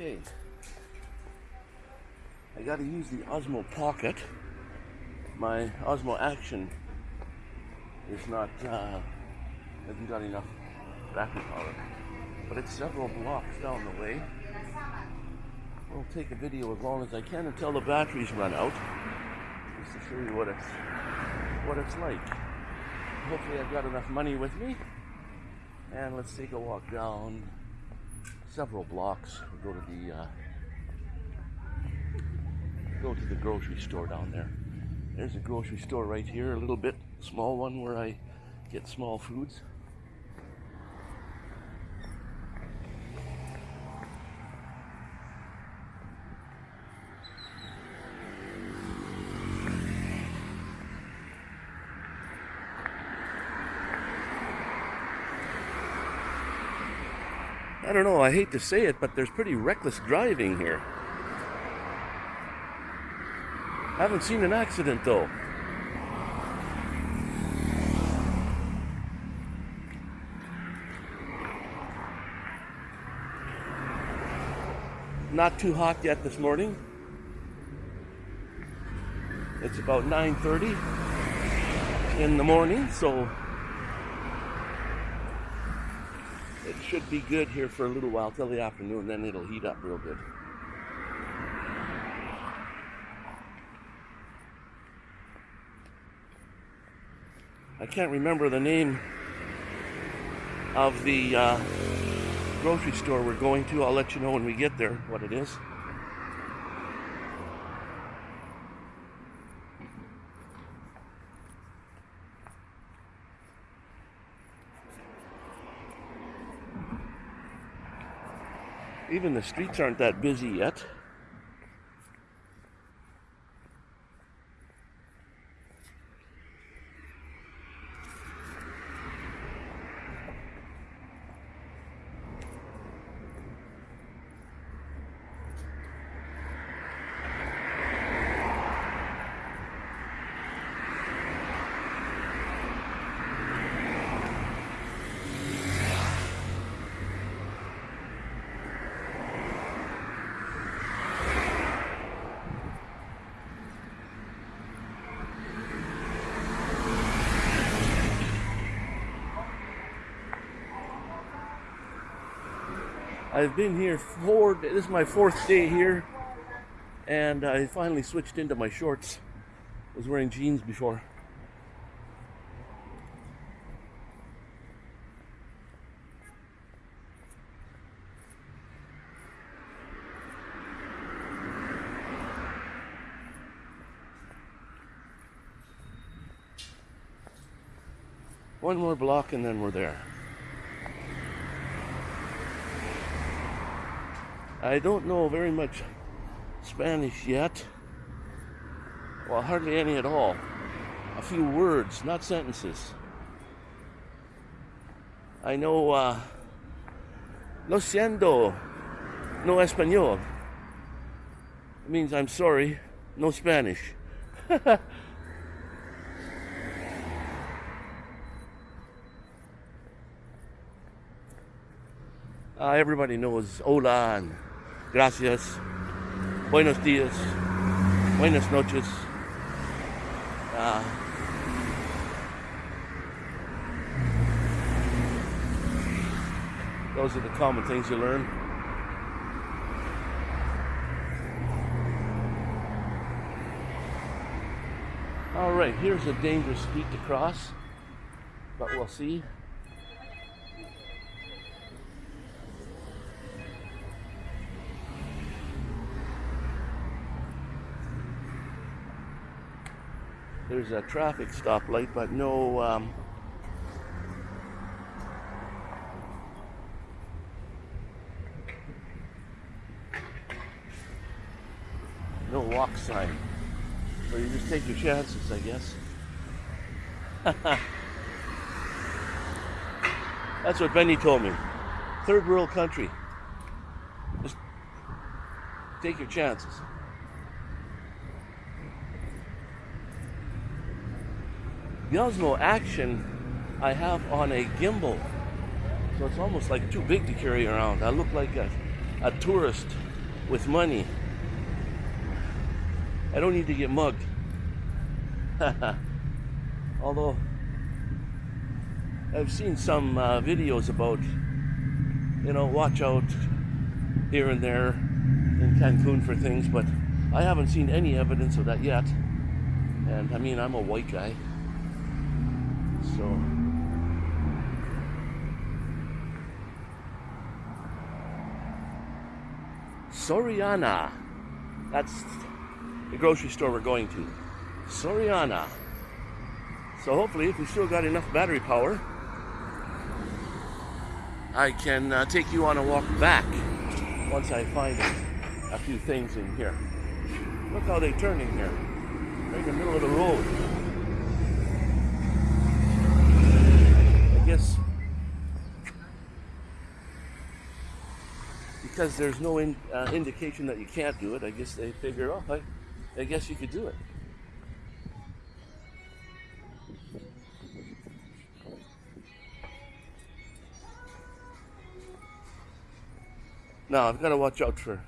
Okay. I gotta use the Osmo Pocket. My Osmo Action is not, uh, hasn't got enough battery power. But it's several blocks down the way. I'll take a video as long as I can until the batteries run out. Just to show you what it's, what it's like. Hopefully I've got enough money with me. And let's take a walk down several blocks. We'll go to the uh, go to the grocery store down there. There's a grocery store right here, a little bit small one where I get small foods. I don't know, I hate to say it, but there's pretty reckless driving here. I haven't seen an accident though. Not too hot yet this morning. It's about 9.30 in the morning, so it should be good here for a little while till the afternoon, then it'll heat up real good. I can't remember the name of the uh, grocery store we're going to. I'll let you know when we get there what it is. Even the streets aren't that busy yet. I've been here four, this is my fourth day here, and I finally switched into my shorts. I was wearing jeans before. One more block and then we're there. I don't know very much Spanish yet. Well, hardly any at all. A few words, not sentences. I know uh, lo siento, no español. It means I'm sorry, no Spanish. uh, everybody knows hola Gracias. Buenos días. Buenas noches. Uh, those are the common things you learn. All right, here's a dangerous street to cross, but we'll see. There's a traffic stoplight, but no um, no walk sign. So you just take your chances, I guess. That's what Benny told me. Third world country. Just take your chances. The Osmo Action I have on a gimbal. So it's almost like too big to carry around. I look like a a tourist with money. I don't need to get mugged. Although I've seen some uh, videos about, you know, watch out here and there in Cancun for things, but I haven't seen any evidence of that yet. And I mean, I'm a white guy. So. Soriana. That's the grocery store we're going to. Soriana. So hopefully, if we still got enough battery power, I can uh, take you on a walk back once I find a few things in here. Look how they turn in here. Right in the middle of the road. Guess because there's no in, uh, indication that you can't do it, I guess they figure, oh, I, I guess you could do it. Now I've got to watch out for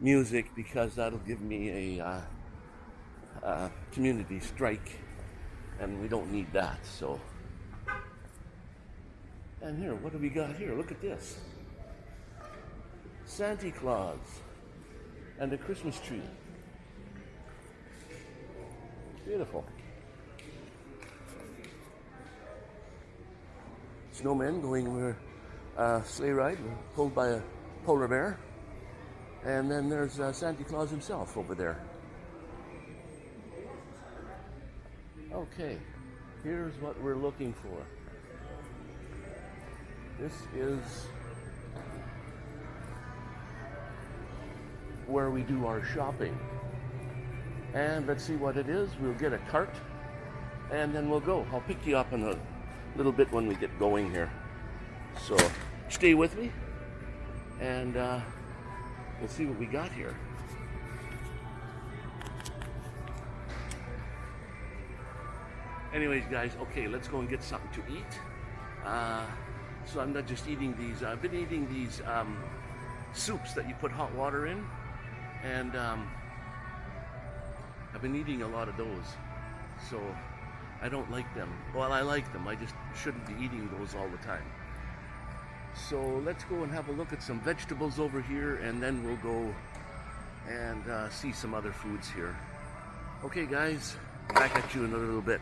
music because that'll give me a uh, uh, community strike, and we don't need that. So, and here, what do we got here? Look at this Santa Claus and a Christmas tree. Beautiful. Snowmen going over a sleigh ride pulled by a polar bear. And then there's uh, Santa Claus himself over there. Okay, here's what we're looking for. This is where we do our shopping. And let's see what it is. We'll get a cart and then we'll go. I'll pick you up in a little bit when we get going here. So stay with me and uh, let's see what we got here. Anyways, guys, okay, let's go and get something to eat. Uh, so I'm not just eating these, I've been eating these um, soups that you put hot water in. And um, I've been eating a lot of those. So I don't like them. Well, I like them. I just shouldn't be eating those all the time. So let's go and have a look at some vegetables over here and then we'll go and uh, see some other foods here. Okay guys, back at you in a little bit.